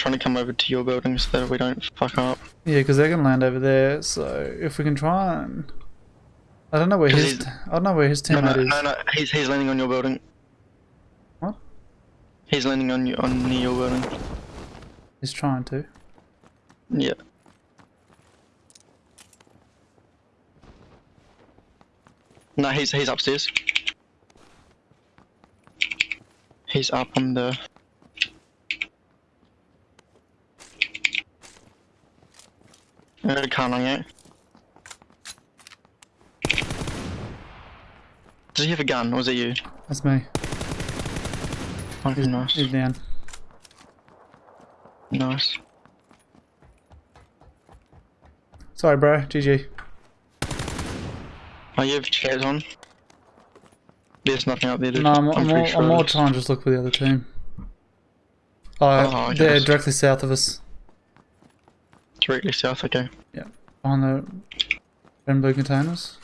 trying to come over to your building so that we don't fuck up. Yeah, because they can land over there. So if we can try and, I don't know where his, I don't know where his No, no, teammate is. no, no. He's he's landing on your building. What? He's landing on you on near your building. He's trying to. Yeah. No, he's he's upstairs. He's up on the. A car on you. Does he have a gun, or was it you? That's me. He's, nice. he's down. Nice. Sorry, bro. GG. Oh, you have chairs on? There's nothing up there, dude. No, I'm, I'm, pretty more, sure I'm is. trying to just look for the other team. Uh, oh, Oh, they're directly south of us. Directly south, okay. On the blue containers.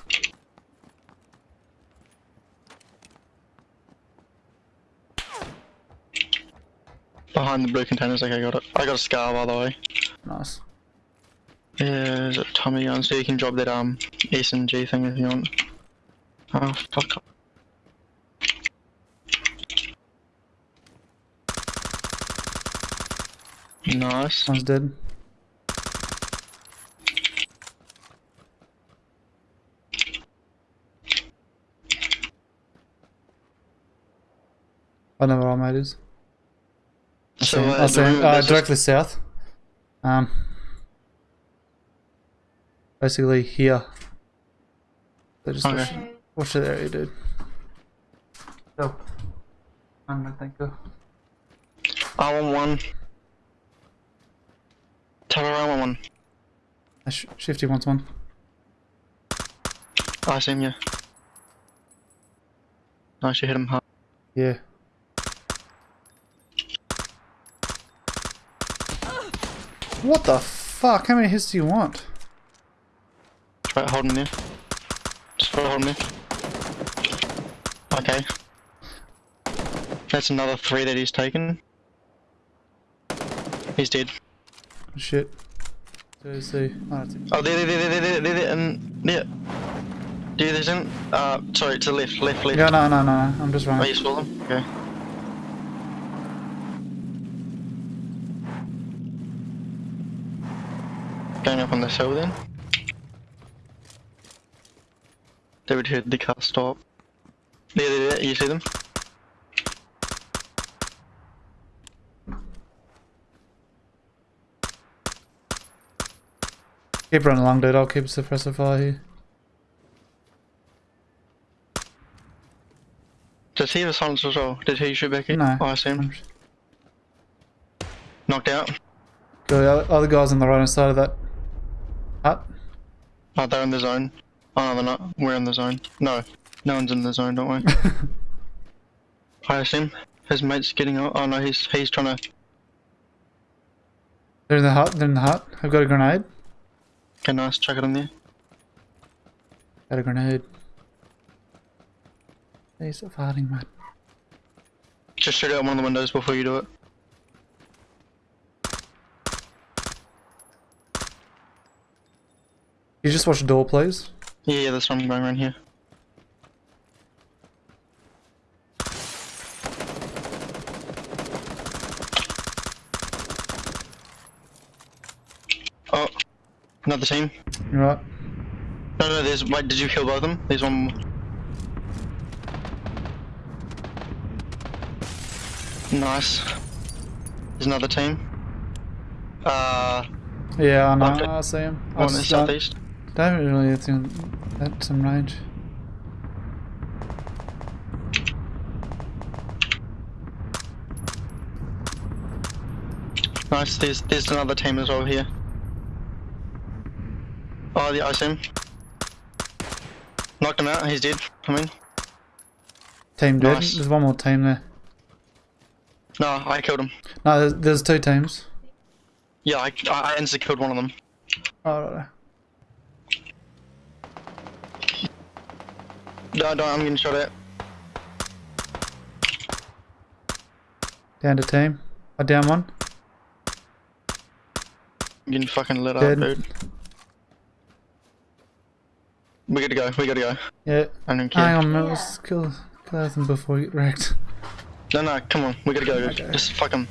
Behind the blue containers, okay, got it. I got a scar, by the way. Nice. Yeah, is it Tommy gun? So you can drop that um S and G thing if you want. Oh fuck. Up. Nice. One's dead. I know where our mate is. So See him. uh, I see him. Uh, directly south. Um, basically here. So just watch, Okay. watch that area, dude. Go. I'm gonna think go. I want one. Her I want one. Uh, Sh- Shifty wants one. I see him, yeah. Nice, you hit him hard. Yeah. What the fuck? How many hits do you want? Try holding there. Just try holding there. Okay. That's another three that he's taken. He's dead. Shit. So see. Oh. Oh, there, there, there, there, there, there, there, and there. There, there's him. Uh, sorry, to the left, left, left. Yeah, no, no, no. I'm just Oh, running. you saw them? Okay. Going up on this hill then. They would heard the car stop. There, there, there, you see them? Keep running along, dude. I'll keep a suppressor fire here. Does he have a silencer as well? Did he shoot back in? No. Oh, I see him. Knocked out. Go, the other- other guys on the right hand side of that hut. Oh, they're in the zone. Oh, no, they're not. We're in the zone. No. No one's in the zone, don't we? I him. His mate's getting out. Oh no, he's he's trying to. They're in the hut. They're in the hut. I've got a grenade. Okay, nice. Chuck it in there. Got a grenade. Hey, stop farting, man. Just shoot out one of the windows before you do it. You just watch door, please. Yeah, yeah, there's one going around here. Oh, another team. You right? No, no, there's. Wait, did you kill both of them? There's one. Nice. There's another team. Uh, Yeah, I know. I see him. One in the southeast. Don't really think that's some range. Nice. There's there's another team as well here. Oh, the ice see him. Knocked him out. He's dead. I mean, Team dead. Nice. There's one more team there. no, I killed him. No, there's, there's two teams. Yeah, I I I instantly killed one of them. Oh, right, right. No, no, I'm getting shot at. Down to team. I down one. I'm getting fucking lit Dead. up, dude. We gotta go, we gotta go. Yeah. I don't care. Hang on, man. Let's kill, kill them before we get wrecked. No, no, come on, we gotta go. Okay. Just fuck him.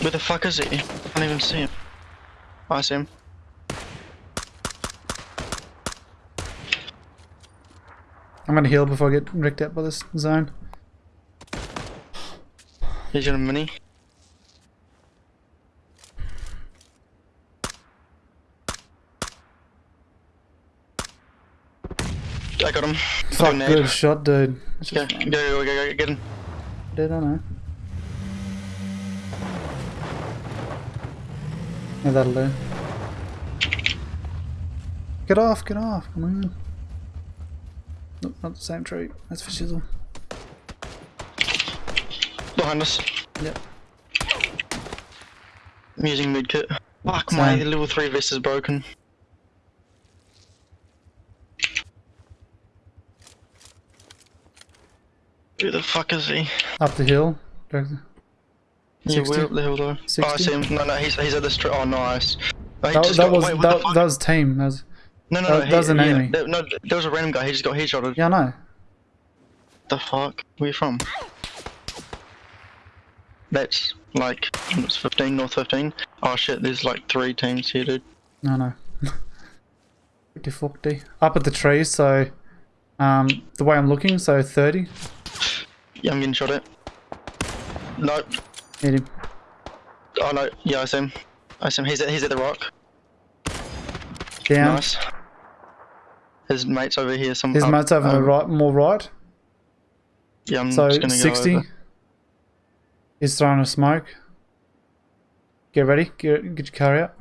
Where the fuck is he? I can't even see him. I him. I'm gonna heal before I get wrecked out by this zone. He's got a mini. I got him. Fuck, good shot, dude. That's Go, go, go, go, go, get him. Dead, I know. Yeah, that'll do. Get off, get off, come on. Nope, not the same tree. That's for shizzle. Behind us. Yep. I'm using med kit. Fuck, my Same. level 3 vest is broken. Who the fuck is he? Up the hill. Directly. Yeah, 60? where up the hill though? Oh, I see him. No, no, he's, he's at the street. Oh, nice. Oh, That, that got- was wait, that, that was team. That was No, no, that- no. that he- was an yeah, enemy. there- no, there was a random guy. He just got headshotted. yeah, I know. The fuck? Where you from? That's like it's 15, North 15. Oh shit, there's like three teams here, dude. No, no. 50 40. Up at the tree, so um, the way I'm looking, so 30. Yeah, I'm getting shot at. Nope. Hit him. Oh no, yeah, I see him. I see him. He's at, he's at the rock. Down. Nice. His mate's over here. Some His up, mate's over the um, right, more right. Yeah, I'm So just gonna 60. go. He's throwing a smoke. Get ready. Get get your car out.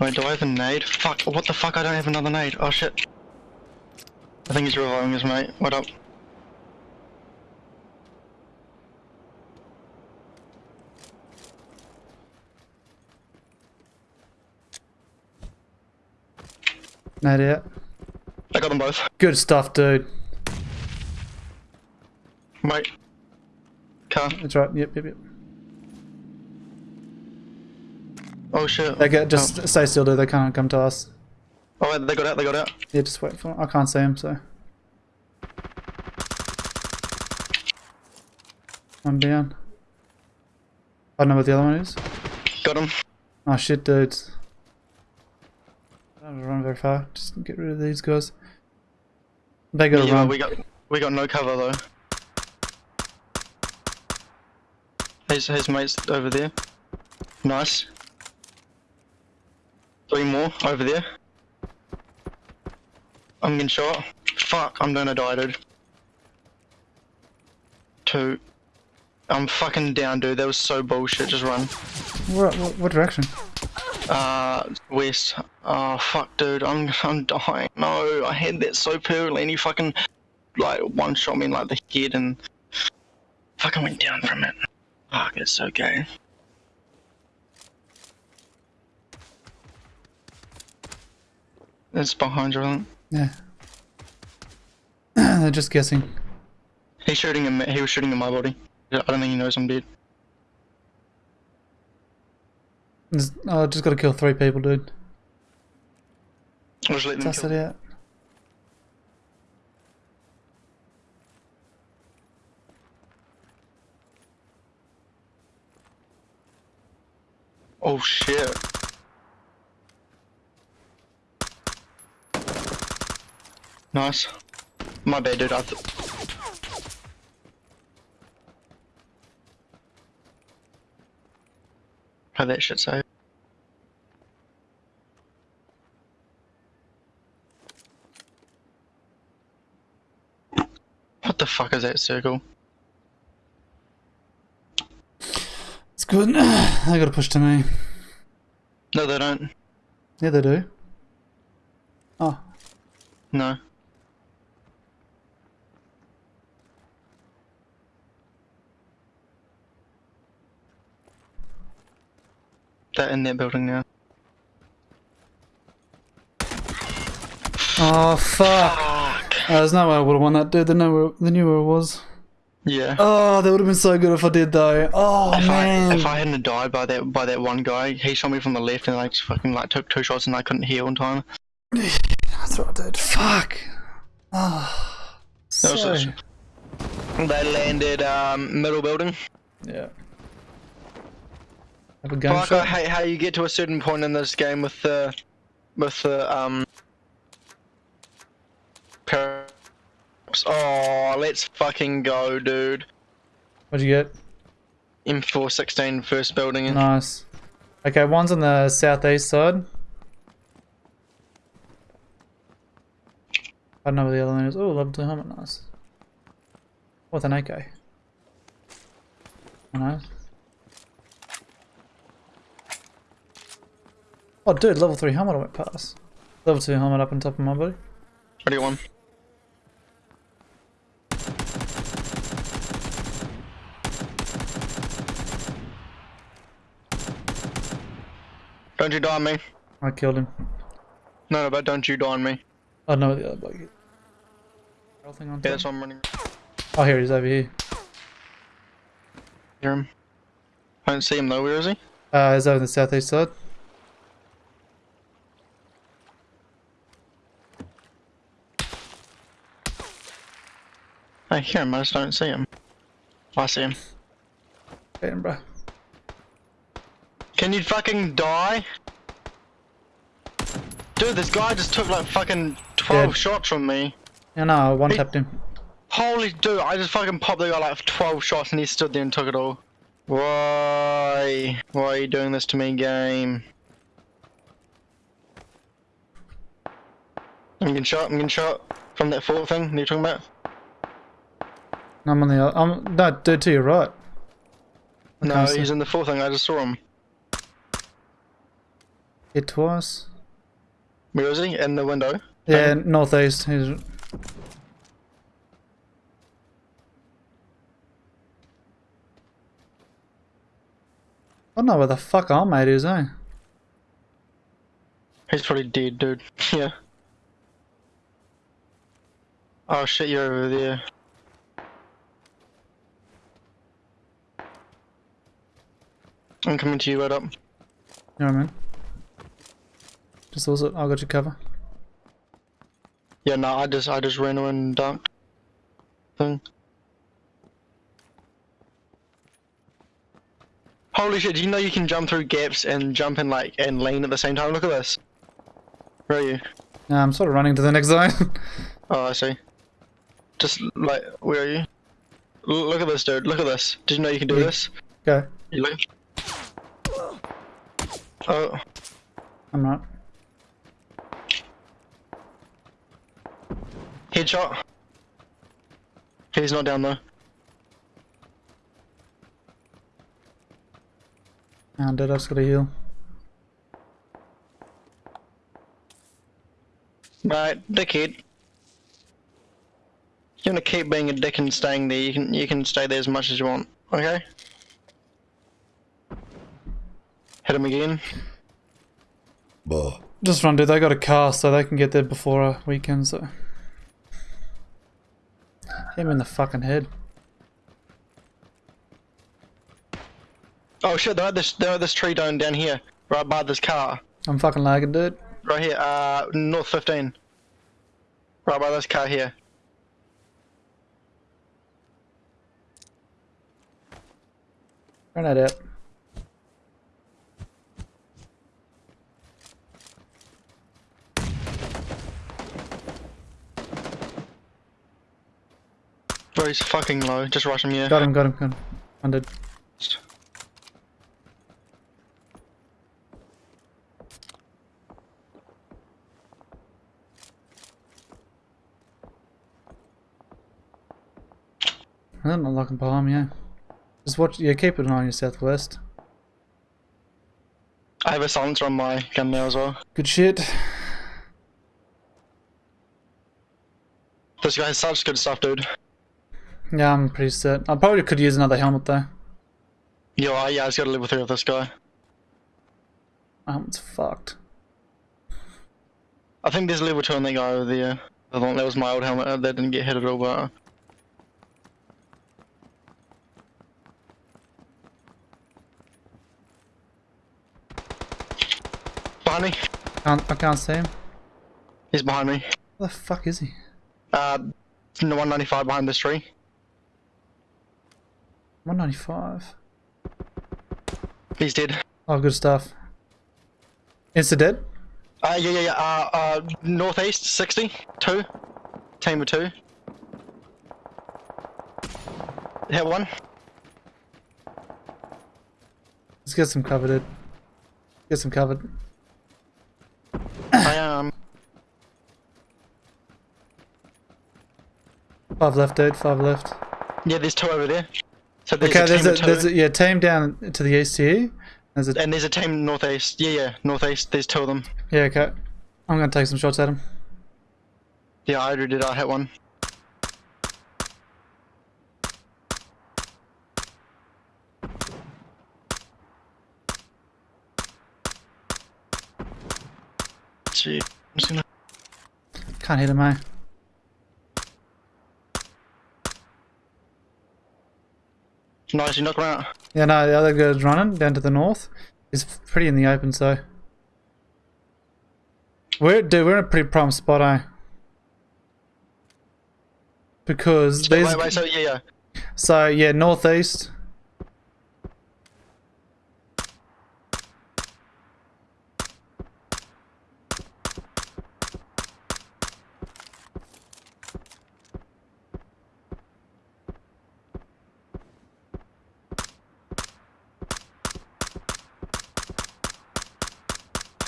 Wait, do I have a nade? Fuck, what the fuck? I don't have another nade. Oh shit. I think he's reviving his mate. What up? Nade out. I got them both. Good stuff, dude. Wait. Car. That's right. Yep, yep, yep. Oh shit. They get just oh. stay still, dude. They can't come to us. Oh, they got out, they got out. Yeah, just wait for. I can't see him, so. I'm down. I don't know what the other one is. Got him. Oh shit, dudes. Don't run very far. Just get rid of these guys. They gotta Yeah, run. we got we got no cover though. His his mate's over there. Nice. Three more over there. I'm getting shot. Fuck, I'm gonna die, dude. Two. I'm fucking down, dude. That was so bullshit. Just run. What, what, what direction? Uh, west. Oh fuck, dude. I'm I'm dying. No, I had that so perfectly, and he fucking like one shot me in like the head, and fucking went down from it. Fuck, it's so gay. It's behind you. Yeah. They're just guessing. He's shooting him. He was shooting in my body. I don't think he knows I'm dead. Oh, just gotta kill three people, dude. I'll just let kill. it out. Oh shit. Nice. My bad, dude. I th- How that shit say? What the fuck is that circle? It's good. they gotta push to me. No, they don't. Yeah, they do. Oh, No. They're in that building now. oh fuck! Fuck! there's no way I would have won that, dude. They know where, they knew where it was. Yeah. Oh, that would have been so good if I did, though. Oh if man. I if I hadn't died by that by that one guy, he shot me from the left and I just fucking like took two shots and I couldn't heal in time. That's what I did. Fuck. Oh. That So. They landed um, middle building. Yeah. Have a gunshot. hate how you get to a certain point in this game with the with the um. Paradox. Oh, let's fucking go, dude. What'd you get? M416 first building. in. Nice. Okay, one's on the southeast side. I don't know where the other one is. Oh, level 2 helmet, nice. With an AK. Nice. Oh, dude, level 3 helmet I went past. Level 2 helmet up on top of my body. What do you want? Don't you die on me. I killed him. No, no, but don't you die on me. I don't know the other bloke thing on Yeah, that's I'm running. Oh, here he is, over here. Hear him. I don't see him though, where is he? Uh, he's over the southeast side. I hear him, I just don't see him. I see him. Him, bro. Can you fucking die? Dude, this guy just took like fucking 12 Dead. shots from me. Yeah, no, I one tapped him. Holy dude, I just fucking popped the guy like 12 shots and he stood there and took it all. Why? Why are you doing this to me, game? I'm getting shot, I'm getting shot from that fort thing you're talking about. I'm on the other. I'm no, dude, to your right. No, can't see. he's in the fourth thing, I just saw him. Hit twice. Where is he? In the window. Yeah, northeast. He's. I don't know where the fuck our mate is, eh? He's probably dead, dude. yeah. Oh shit, you're over there. I'm coming to you right up. You man. what I mean? Just also, I got your cover. Yeah, no, I just I just ran away and dunked. Thing. Holy shit! Do you know you can jump through gaps and jump in like and lean at the same time? Look at this. Where are you? Nah, I'm sort of running to the next zone. Oh, I see. Just like where are you? L look at this, dude. Look at this. Did you know you can do Yeah. this? okay, You look. Oh, I'm not. headshot. He's not down though. Dude, I just gotta heal. Right, dickhead. You wanna keep being a dick and staying there, you can you can stay there as much as you want, okay? Hit him again. Just run, dude. They got a car, so they can get there before a weekend. So hit him in the fucking head. Oh shit, they're at this they're at this tree down down here, right by this car. I'm fucking lagging, dude. Right here, uh north fifteen. Right by this car here. Grenade out. Bro, he's fucking low. Just rush him, yeah. Got him, got him, got him. I'm dead. I'm not looking behind me, yeah. Just watch, yeah, keep an eye on your southwest. I have a silencer on my gun now as well. Good shit. This guy has such good stuff, dude. Yeah, I'm pretty set. I probably could use another helmet though. Yo, uh, yeah, I just got a level 3 of this guy. My helmet's fucked. I think there's a level 2 on that guy over there. I thought that was my old helmet. uh, That didn't get hit at all, but. Behind me. Can't, I can't see him. He's behind me. Where the fuck is he? Uh, in the 195 behind this tree. 195. He's dead. Oh, good stuff. Insta dead? Uh, yeah, yeah, yeah. Uh, uh, northeast, 60, two. Team of two. Hit one. Let's get some cover, dude. Get some covered. I um. Five left, dude. Five left. Yeah, there's two over there. So there's Okay, a there's a, there's a yeah team down to the east here. There's a and there's a team northeast. Yeah, yeah, northeast. There's two of them. yeah. Okay, I'm gonna take some shots at him. Yeah, I already did. I hit one. Gee, I'm just gonna- Can't hit him, eh? Nice, you knock him out. Yeah, no, the other guy's running down to the north. He's pretty in the open, so. We're, dude, we're in a pretty prime spot, eh? Because So, these. wait, wait, so yeah, yeah. So, yeah, northeast.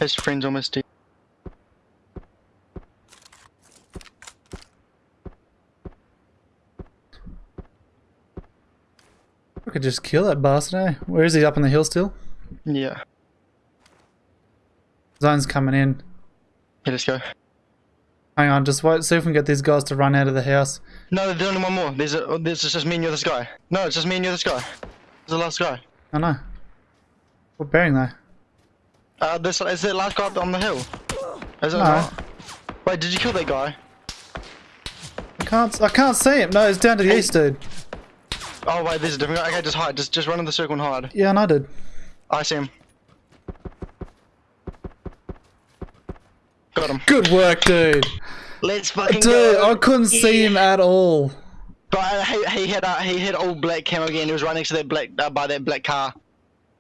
His friend's almost dead. I could just kill that bastard, eh? Where is he? Up on the hill still? Yeah. Zone's coming in. Yeah, let's go. Hang on, just wait. See if we can get these guys to run out of the house. No, there's only one more. There's a, oh, there's just me and you're this guy. No, it's just me and you're this guy. It's the last guy. I know. What bearing though? Uh, this is the last guy up on the hill. Is it No. not? Wait, did you kill that guy? I can't. I can't see him. No, it's down to the Hey. east, dude. Oh wait, there's a different guy. Okay, just hide. Just just run in the circle and hide. Yeah, and I did. I see him. Got him. Good work, dude. Let's fucking Dude, go. I couldn't see him at all. But uh, he he had uh, he had all black camo again. He was right next to that black uh, by that black car.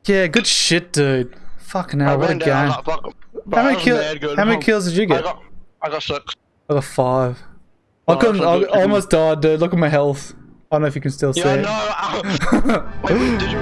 Yeah, good shit, dude. Fucking I hell, what a down. I game. like, fuck. How many, kill- how many kills did you I get? got I got six. I got five. I couldn't. I. I almost died, dude. Look at my health. I don't know if you can still see Yeah, it. no. wait, did you